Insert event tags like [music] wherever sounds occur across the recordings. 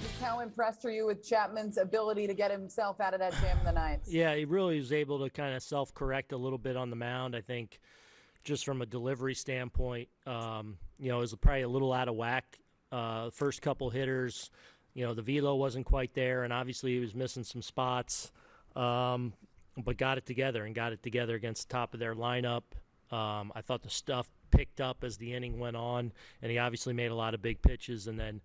just how impressed are you with Chapman's ability to get himself out of that jam in the ninth? Yeah, he really was able to kind of self correct a little bit on the mound. I think just from a delivery standpoint, um, you know, it was probably a little out of whack. Uh, first couple hitters, you know, the velo wasn't quite there, and obviously he was missing some spots, um, but got it together and got it together against the top of their lineup. Um, I thought the stuff picked up as the inning went on, and he obviously made a lot of big pitches and then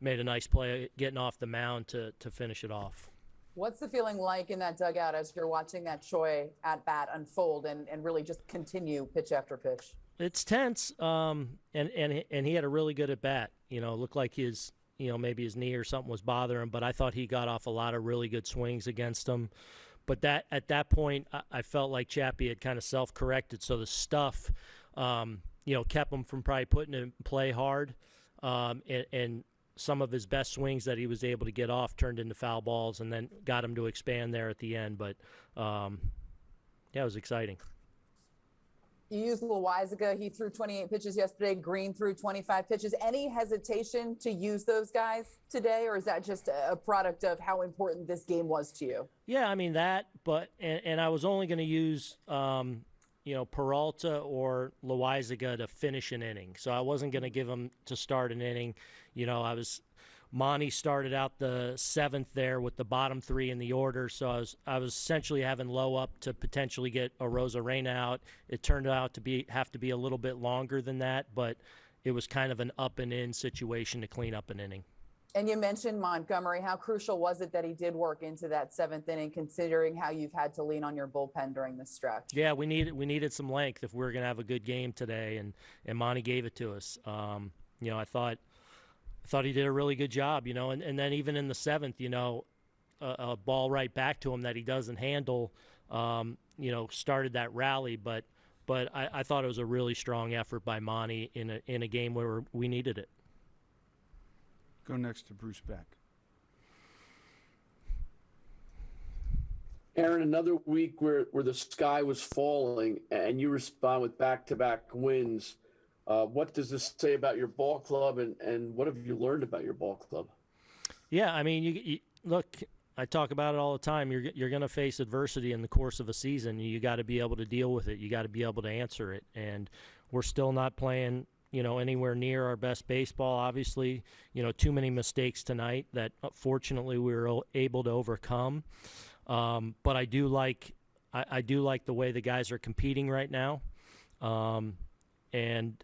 made a nice play getting off the mound to, to finish it off. What's the feeling like in that dugout as you're watching that Choi at bat unfold and, and really just continue pitch after pitch? It's tense, um, and and and he had a really good at bat. You know, looked like his you know maybe his knee or something was bothering him, but I thought he got off a lot of really good swings against him. But that at that point, I, I felt like Chappie had kind of self corrected, so the stuff, um, you know, kept him from probably putting in play hard, um, and, and some of his best swings that he was able to get off turned into foul balls and then got him to expand there at the end. But um, yeah, it was exciting. You used Loaisiga. He threw 28 pitches yesterday. Green threw 25 pitches. Any hesitation to use those guys today, or is that just a product of how important this game was to you? Yeah, I mean that, but and, and I was only going to use um, you know, Peralta or Loaisiga to finish an inning. So I wasn't going to give him to start an inning. You know, I was Monty started out the seventh there with the bottom three in the order, so I was I was essentially having low up to potentially get Arozarena out. It turned out to be have to be a little bit longer than that, but it was kind of an up and in situation to clean up an inning. And you mentioned Montgomery. How crucial was it that he did work into that seventh inning, considering how you've had to lean on your bullpen during the stretch? Yeah, we needed we needed some length if we were going to have a good game today, and and Monty gave it to us. Um, you know, I thought I thought he did a really good job. You know, and, and then even in the seventh, you know, a, a ball right back to him that he doesn't handle. Um, you know, started that rally, but but I, I thought it was a really strong effort by Monty in a in a game where we needed it. Go next to Bruce Beck. Aaron, another week where, where the sky was falling and you respond with back to back wins. Uh, what does this say about your ball club and, and what have you learned about your ball club? Yeah, I mean, you, you look, I talk about it all the time. You're, you're going to face adversity in the course of a season. You got to be able to deal with it, you got to be able to answer it. And we're still not playing you know, anywhere near our best baseball. Obviously, you know, too many mistakes tonight that uh, fortunately we were able to overcome. Um, but I do like, I, I, do like the way the guys are competing right now, um, and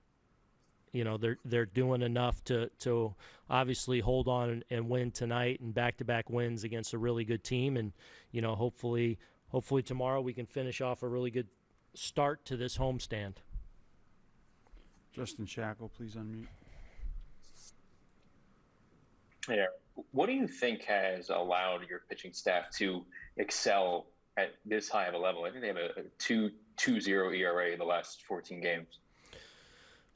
you know they're they're doing enough to to obviously hold on and, and win tonight and back to back wins against a really good team, and you know hopefully hopefully tomorrow we can finish off a really good start to this homestand. Justin Shackil, please unmute. Yeah. What do you think has allowed your pitching staff to excel at this high of a level? I think they have a, a 2 2 0 ERA in the last 14 games.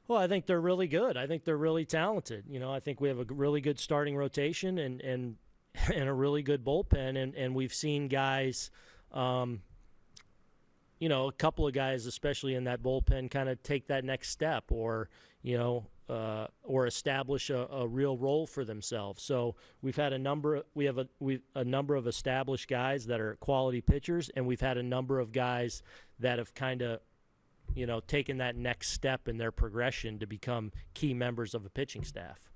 Well, I think they're really good. I think they're really talented. You know, I think we have a really good starting rotation and and [laughs] and a really good bullpen, and and we've seen guys um, you know, a couple of guys, especially in that bullpen, kind of take that next step or, you know, uh, or establish a, a, real role for themselves. So we've had a number. We have a we a number of established guys that are quality pitchers, and we've had a number of guys that have kind of, you know, taken that next step in their progression to become key members of a pitching staff.